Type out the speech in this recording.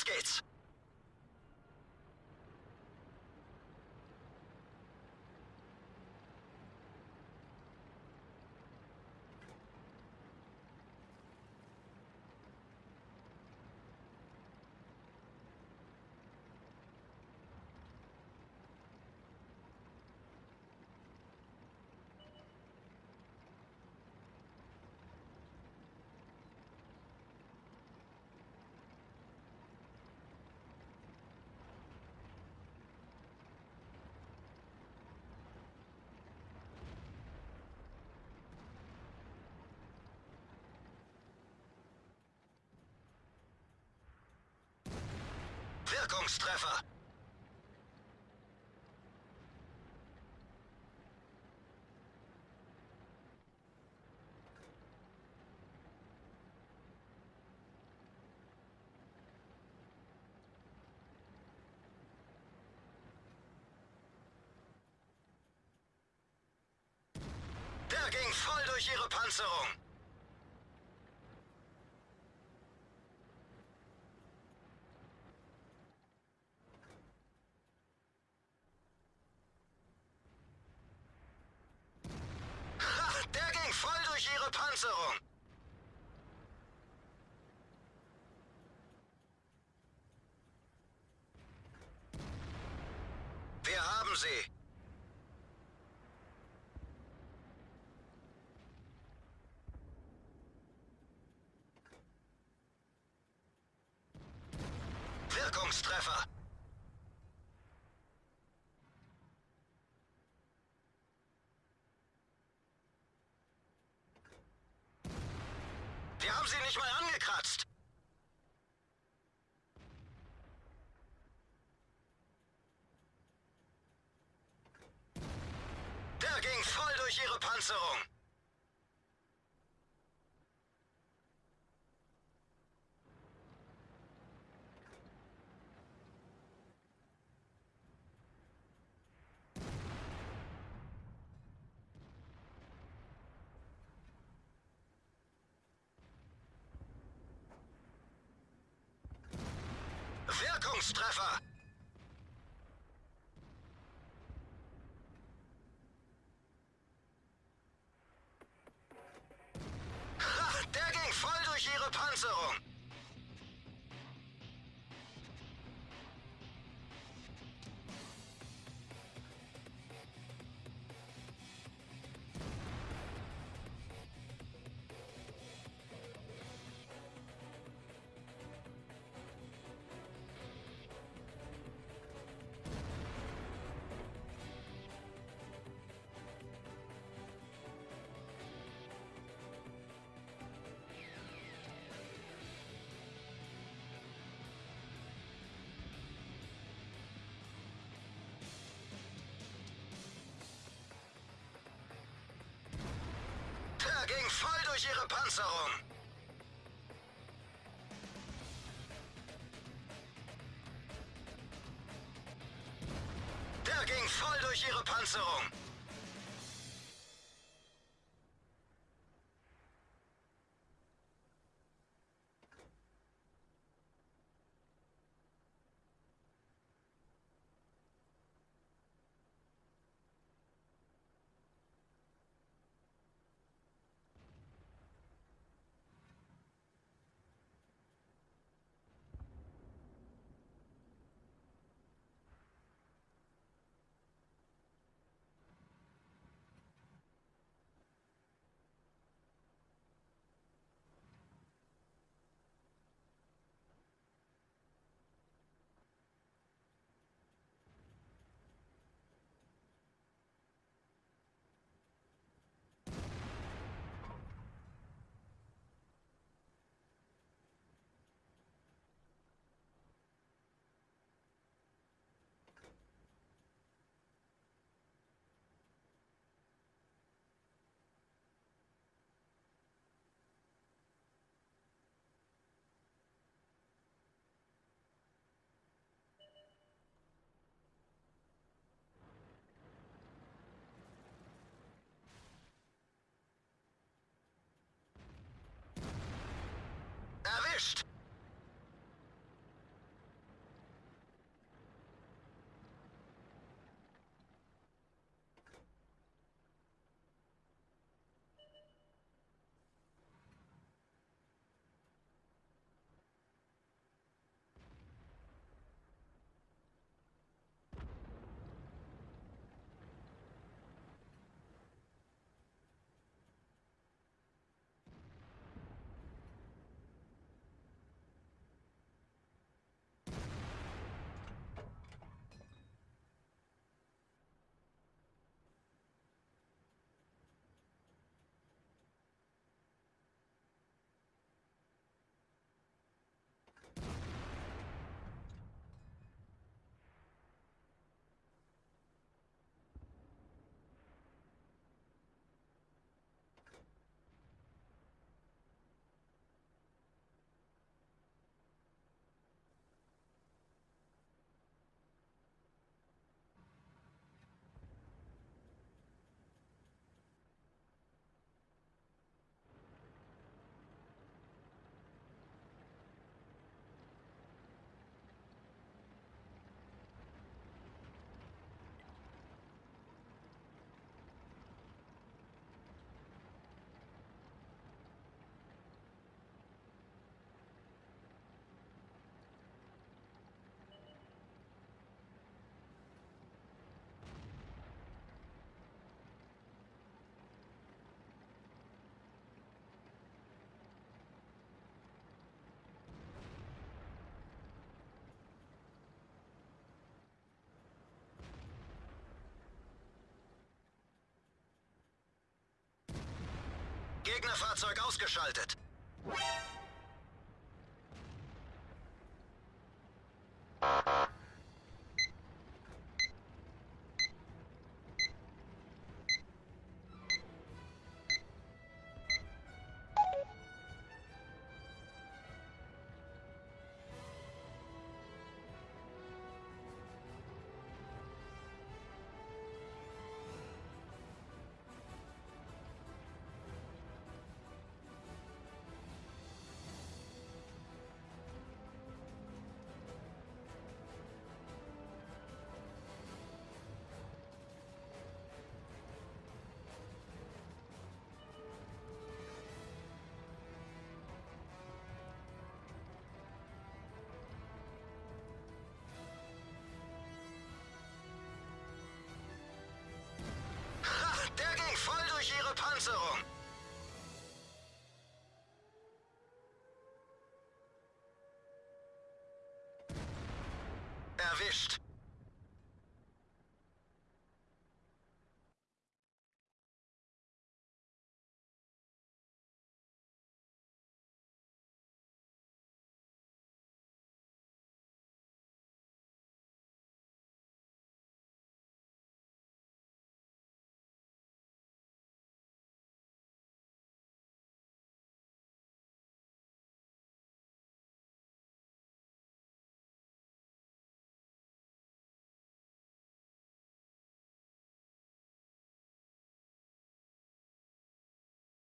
Skates. Wirkungstreffer! Der ging voll durch ihre Panzerung! Ha! Der ging voll durch ihre Panzerung! Wir haben sie! Wirkungstreffer! Wir haben sie nicht mal angekratzt! Der ging voll durch ihre Panzerung! Wirkungstreffer! Ihre Panzerung! Der ging voll durch ihre Panzerung! first. Gegnerfahrzeug ausgeschaltet. Erwischt.